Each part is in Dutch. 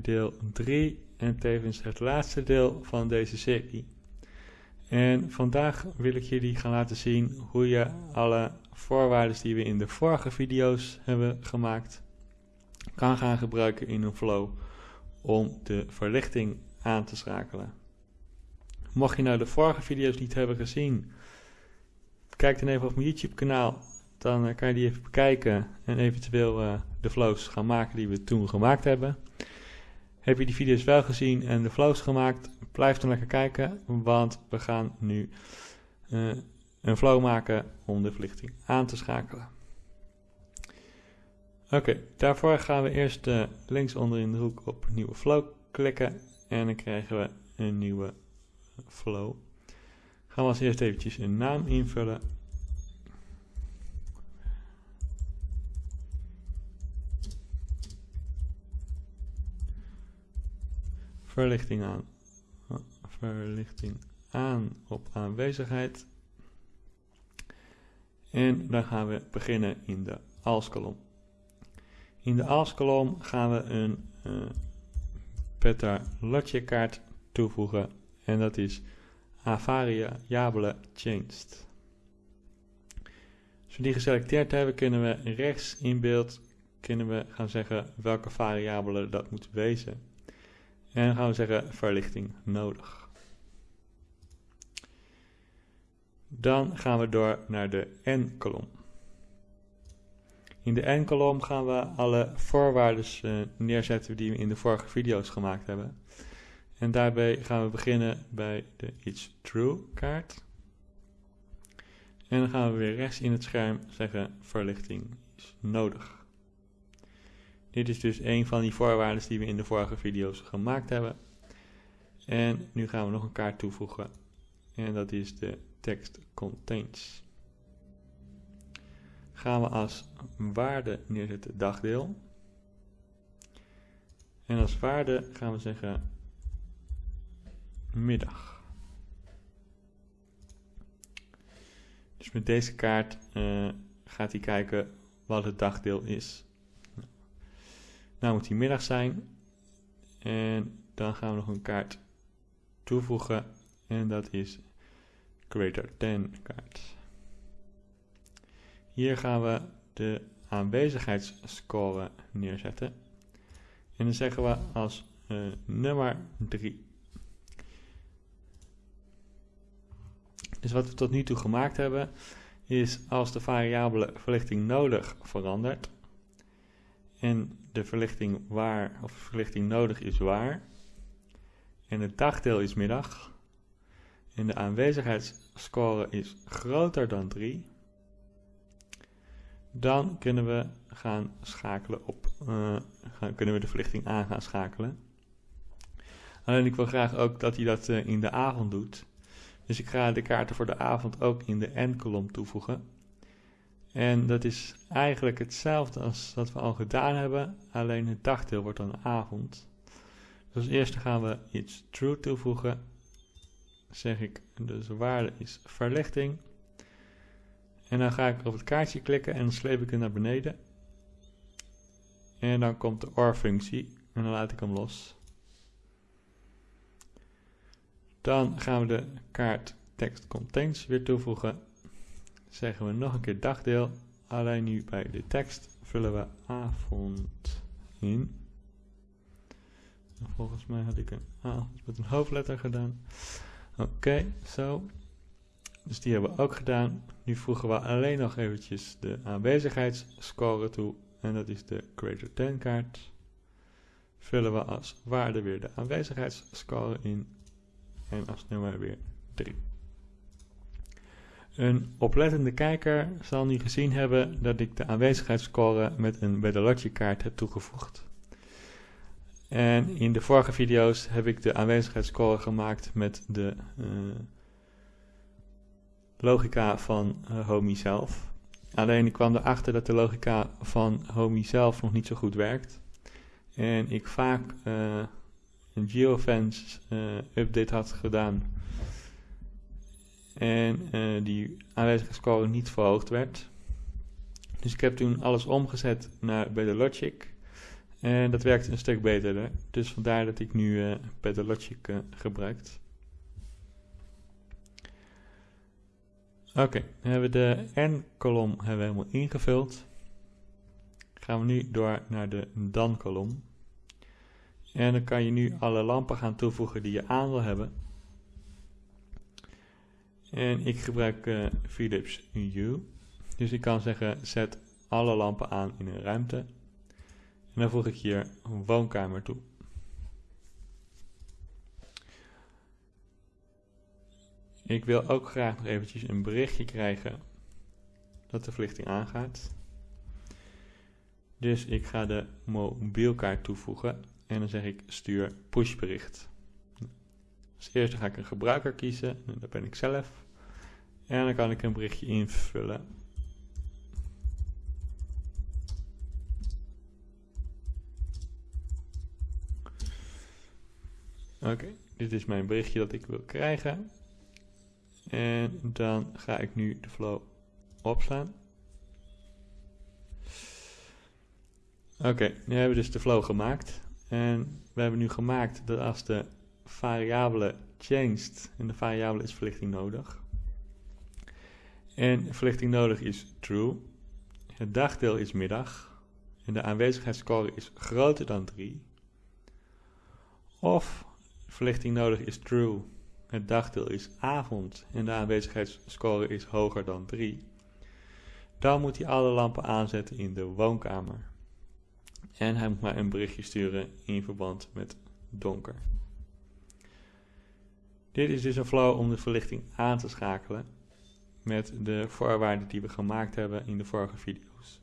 deel 3 en tevens het laatste deel van deze serie. En vandaag wil ik jullie gaan laten zien hoe je alle voorwaarden die we in de vorige video's hebben gemaakt kan gaan gebruiken in een flow om de verlichting aan te schakelen. Mocht je nou de vorige video's niet hebben gezien, kijk dan even op mijn YouTube kanaal. Dan eh, kan je die even bekijken en eventueel uh, de flows gaan maken die we toen gemaakt hebben. Heb je die video's wel gezien en de flows gemaakt, blijf dan lekker kijken, want we gaan nu uh, een flow maken om de verlichting aan te schakelen. Oké, daarvoor gaan we eerst uh, links onder in de hoek op nieuwe flow klikken en dan krijgen we een nieuwe flow. Gaan we als eerst eventjes een naam invullen. Verlichting aan. Verlichting aan op aanwezigheid. En dan gaan we beginnen in de als-kolom. In de als-kolom gaan we een uh, Petar Lotje kaart toevoegen en dat is Avariable Changed. Als we die geselecteerd hebben, kunnen we rechts in beeld kunnen we gaan zeggen welke variabele dat moet wezen. En dan gaan we zeggen verlichting nodig. Dan gaan we door naar de n-kolom. In de n-kolom gaan we alle voorwaarden uh, neerzetten die we in de vorige video's gemaakt hebben. En daarbij gaan we beginnen bij de It's True kaart. En dan gaan we weer rechts in het scherm zeggen verlichting is nodig. Dit is dus een van die voorwaarden die we in de vorige video's gemaakt hebben. En nu gaan we nog een kaart toevoegen. En dat is de text contains. Gaan we als waarde neerzetten dagdeel. En als waarde gaan we zeggen middag. Dus met deze kaart uh, gaat hij kijken wat het dagdeel is. Nou moet die middag zijn. En dan gaan we nog een kaart toevoegen. En dat is greater than kaart. Hier gaan we de aanwezigheidsscore neerzetten. En dan zeggen we als uh, nummer 3. Dus wat we tot nu toe gemaakt hebben, is als de variabele verlichting nodig verandert en de verlichting waar of verlichting nodig is waar en het dagdeel is middag en de aanwezigheidsscore is groter dan 3, dan kunnen we gaan schakelen op, uh, gaan, kunnen we de verlichting aan gaan schakelen. Alleen ik wil graag ook dat hij dat uh, in de avond doet. Dus ik ga de kaarten voor de avond ook in de N-kolom toevoegen. En dat is eigenlijk hetzelfde als wat we al gedaan hebben, alleen het dagdeel wordt dan avond. Dus als eerste gaan we iets true toevoegen. Zeg ik, dus de waarde is verlichting. En dan ga ik op het kaartje klikken en dan sleep ik hem naar beneden. En dan komt de OR-functie en dan laat ik hem los. Dan gaan we de kaart text contains weer toevoegen. Zeggen we nog een keer dagdeel. Alleen nu bij de tekst vullen we avond in. volgens mij had ik een avond met een hoofdletter gedaan. Oké, zo. Dus die hebben we ook gedaan. Nu voegen we alleen nog eventjes de aanwezigheidsscore toe. En dat is de greater than kaart. Vullen we als waarde weer de aanwezigheidsscore in en als nummer weer 3. Een oplettende kijker zal nu gezien hebben dat ik de aanwezigheidsscore met een Bedolotje kaart heb toegevoegd. En in de vorige video's heb ik de aanwezigheidsscore gemaakt met de uh, logica van uh, Homey zelf. Alleen ik kwam erachter dat de logica van Homey zelf nog niet zo goed werkt. En ik vaak uh, een geofence update had gedaan en uh, die aanwezigheidsscore niet verhoogd werd. Dus ik heb toen alles omgezet naar de Logic En dat werkt een stuk beter. Dus vandaar dat ik nu uh, Pedalogic uh, gebruik. Oké, dan hebben we de N-kolom helemaal ingevuld. Gaan we nu door naar de Dan-kolom. En dan kan je nu alle lampen gaan toevoegen die je aan wil hebben. En ik gebruik uh, Philips Hue. Dus ik kan zeggen, zet alle lampen aan in een ruimte. En dan voeg ik hier woonkamer toe. Ik wil ook graag nog eventjes een berichtje krijgen dat de verlichting aangaat. Dus ik ga de mobielkaart toevoegen en dan zeg ik stuur pushbericht. Als eerste ga ik een gebruiker kiezen, dat ben ik zelf. En dan kan ik een berichtje invullen. Oké, dit is mijn berichtje dat ik wil krijgen. En dan ga ik nu de flow opslaan. Oké, nu hebben we dus de flow gemaakt. En we hebben nu gemaakt dat als de variabele changed, en de variabele is verlichting nodig. En verlichting nodig is true. Het dagdeel is middag. En de aanwezigheidsscore is groter dan 3. Of verlichting nodig is true. Het dagdeel is avond en de aanwezigheidsscore is hoger dan 3. Dan moet hij alle lampen aanzetten in de woonkamer. En hij moet mij een berichtje sturen in verband met donker. Dit is dus een flow om de verlichting aan te schakelen met de voorwaarden die we gemaakt hebben in de vorige video's.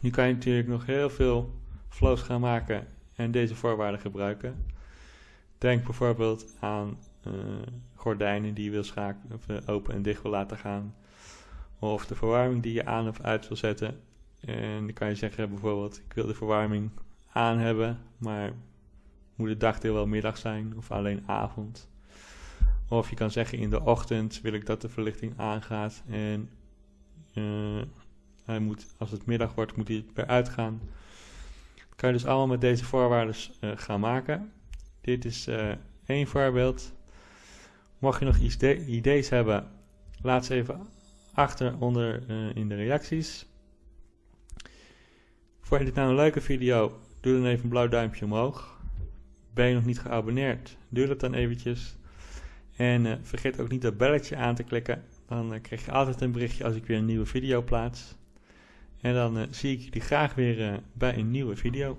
Nu kan je natuurlijk nog heel veel flows gaan maken en deze voorwaarden gebruiken. Denk bijvoorbeeld aan uh, gordijnen die je wil schakelen, uh, open en dicht wil laten gaan. Of de verwarming die je aan of uit wil zetten. En dan kan je zeggen bijvoorbeeld, ik wil de verwarming aan hebben, maar moet het dagdeel wel middag zijn of alleen avond. Of je kan zeggen in de ochtend wil ik dat de verlichting aangaat en uh, hij moet, als het middag wordt moet hij weer uitgaan. Dat kan je dus allemaal met deze voorwaarden uh, gaan maken. Dit is uh, één voorbeeld. Mocht je nog ideeën hebben, laat ze even achter onder in de reacties. Vond je dit nou een leuke video? Doe dan even een blauw duimpje omhoog. Ben je nog niet geabonneerd? Doe dat dan eventjes. En uh, vergeet ook niet dat belletje aan te klikken. Dan uh, krijg je altijd een berichtje als ik weer een nieuwe video plaats. En dan uh, zie ik jullie graag weer bij een nieuwe video.